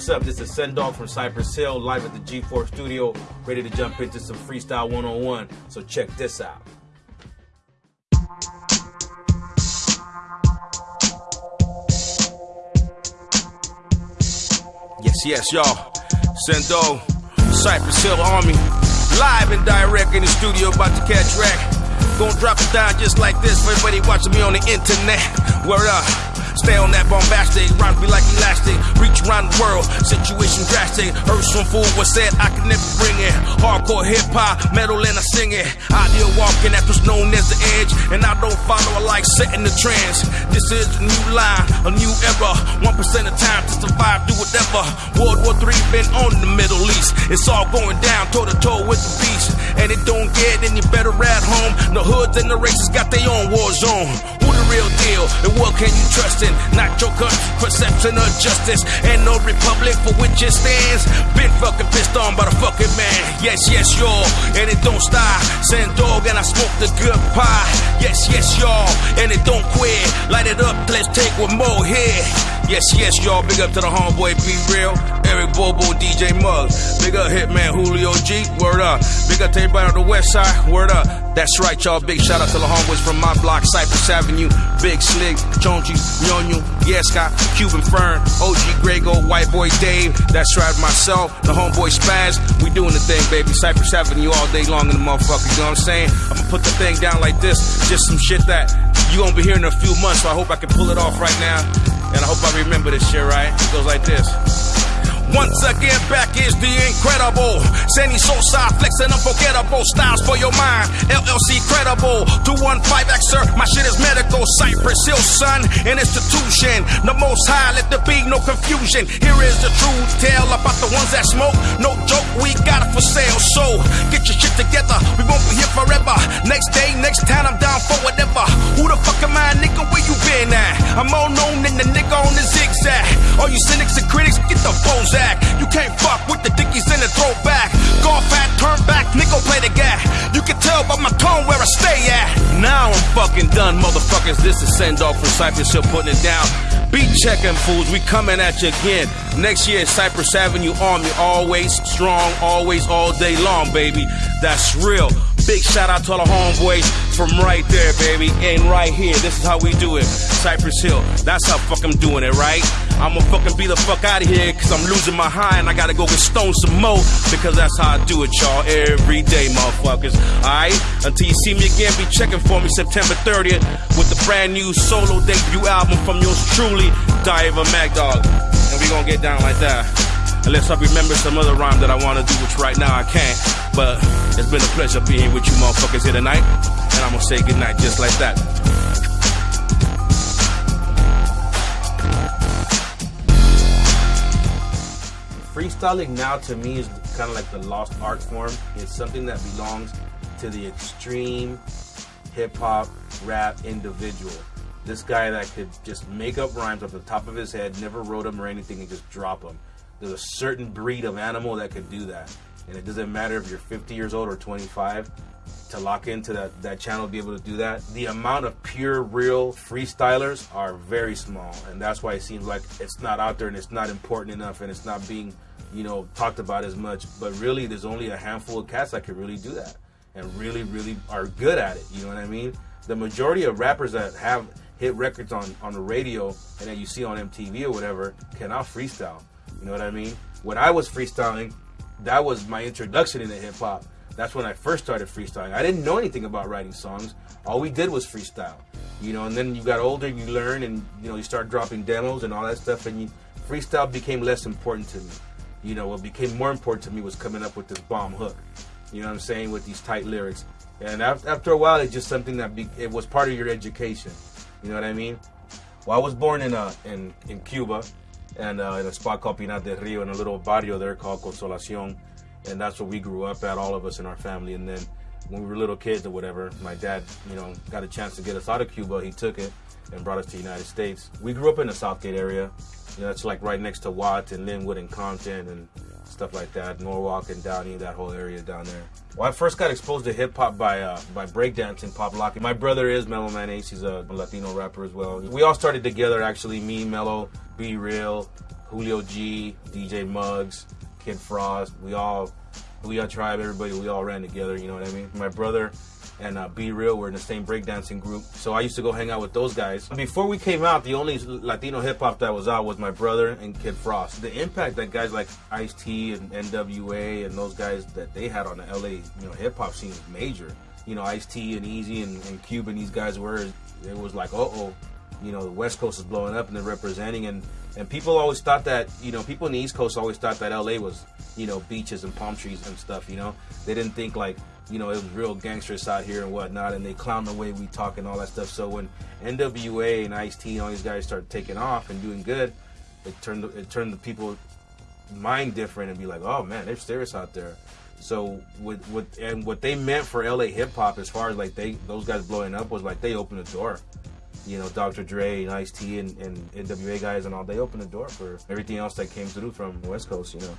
What's up? This is Sen Dog from Cypress Hill, live at the G4 studio, ready to jump into some Freestyle 101. So check this out. Yes, yes, y'all. Sendo, Cypress Hill Army, live and direct in the studio, about to catch wreck. Gonna drop it down just like this for everybody watching me on the internet. Word up. Stay on that bombastic, rhymes be like elastic. Reach around the world, situation drastic. Heard some fool was said I could never bring it. Hardcore hip hop, metal and I sing it. Ideal walking, that's what's known as the edge. And I don't follow, I like setting the trends. This is a new line, a new era. One percent of time to survive, do whatever. World War III been on the Middle East. It's all going down toe to toe with the beast. And it don't get any better at home. The hoods and the races got their own war zone. Who real deal? And what can you trust in? Not your country perception of justice. And no republic for which it stands. Been fucking pissed on by the fucking man. Yes, yes, y'all. And it don't stop. Sen Dog and I smoke the good pie. Yes, yes, y'all. And it don't quit. Light it up, let's take one more here. Yes, yes, y'all. Big up to the homeboy, be real. Eric Bobo, DJ Mug. Big up Hitman Julio G. Word up. Big up to everybody on the west side. Word up. That's right, y'all. Big shout out to the homeboys from my block, Cypress Avenue. Big Slick, Chonchi, Nyonyu, Yeska, Cuban Fern, OG Grego, White Boy Dave. That's right, myself, the homeboy Spaz. We doing the thing, baby. Cypress Avenue all day long in the motherfucker. You know what I'm saying? I'm gonna put the thing down like this. Just some shit that you gonna be hearing in a few months, so I hope I can pull it off right now. And I hope I remember this shit right. It goes like this. Once again, back is the incredible. Sandy Sosa, flexing unforgettable styles for your mind. LLC credible. 215Xer, my shit is medical. Cypress Hill, son, an institution. The most high, let there be no confusion. Here is the truth tale about the ones that smoke. No joke, we got it for sale. So get your shit together. We won't be here forever. Next day, next time, I'm down for whatever. Who the fuck am I, nigga? Where you been at? I'm all known in the the zigzag. All you cynics and critics, get the back. You can't fuck with the dickies in the throwback. Golf hat, turn back, nigga play the guy. You can tell by my tone where I stay at. Now I'm fucking done, motherfuckers. This is Sen Dog from Cypress Hill putting it down. Beat checking fools, we coming at you again. Next year, Cypress Avenue Army, always strong, always all day long, baby. That's real. Big shout out to all the homeboys from right there, baby, and right here. This is how we do it. Cypress Hill. That's how fuck I'm doing it, right? I'ma fucking be the fuck out of here, cause I'm losing my high and I gotta go get stoned some more, because that's how I do it, y'all, every day, motherfuckers. Alright? Until you see me again, be checking for me September 30th with the brand new solo debut album from yours truly, Diver Mag Dog. And we gonna get down like that. Unless I remember some other rhyme that I wanna do, which right now I can't. But it's been a pleasure being with you motherfuckers here tonight. And I'm gonna say goodnight just like that. Freestyling now to me is kind of like the lost art form. It's something that belongs to the extreme hip hop rap individual. This guy that could just make up rhymes off the top of his head, never wrote them or anything, and just drop them. There's a certain breed of animal that can do that. And it doesn't matter if you're 50 years old or 25 to lock into that, that channel be able to do that. The amount of pure, real freestylers are very small. And that's why it seems like it's not out there and it's not important enough and it's not being, you know, talked about as much. But really, there's only a handful of cats that can really do that and really, really are good at it. You know what I mean? The majority of rappers that have hit records on, on the radio and that you see on MTV or whatever cannot freestyle. You know what I mean? When I was freestyling, that was my introduction into hip hop. That's when I first started freestyling. I didn't know anything about writing songs. All we did was freestyle. You know, and then you got older, you learn, and you know, you start dropping demos and all that stuff, and you, freestyle became less important to me. You know, what became more important to me was coming up with this bomb hook. You know what I'm saying? With these tight lyrics. And after a while, it's just something that be, it was part of your education. You know what I mean? Well, I was born in uh, in in Cuba, and uh, in a spot called Pinar del Rio, in a little barrio there called Consolacion, and that's where we grew up at, all of us in our family. And then when we were little kids or whatever, my dad, you know, got a chance to get us out of Cuba. He took it and brought us to the United States. We grew up in the Southgate area. You know, it's like right next to Watt and Lynwood and Compton and stuff like that. Norwalk and Downey, that whole area down there. Well, I first got exposed to hip hop by uh, by breakdancing, pop locking. My brother is Mellow Man Ace. He's a Latino rapper as well. We all started together, actually. Me, Mellow, B-Real, Julio G, DJ Muggs, Kid Frost. We all, we all tribe. Everybody, we all ran together. You know what I mean? My brother and uh, B-Real were in the same breakdancing group. So I used to go hang out with those guys. Before we came out, the only Latino hip hop that was out was my brother and Kid Frost. The impact that guys like Ice T and NWA and those guys that they had on the LA, you know, hip hop scene was major. You know, Ice T and Easy and, and Cuban, these guys were. It was like, uh oh, you know, the West Coast is blowing up and they're representing. And and people always thought that, you know, people in the East Coast always thought that LA was, you know, beaches and palm trees and stuff. You know, they didn't think like you know, it was real gangsters out here and whatnot, and they clown the way we talk and all that stuff. So when NWA and Ice T and all these guys started taking off and doing good, it turned it turned the people mind different and be like, oh man, they're serious out there. So with with and what they meant for LA hip hop as far as like they those guys blowing up was like they opened the door. You know, Dr. Dre and Ice T and, and NWA guys and all they opened the door for everything else that came through from West Coast. You know.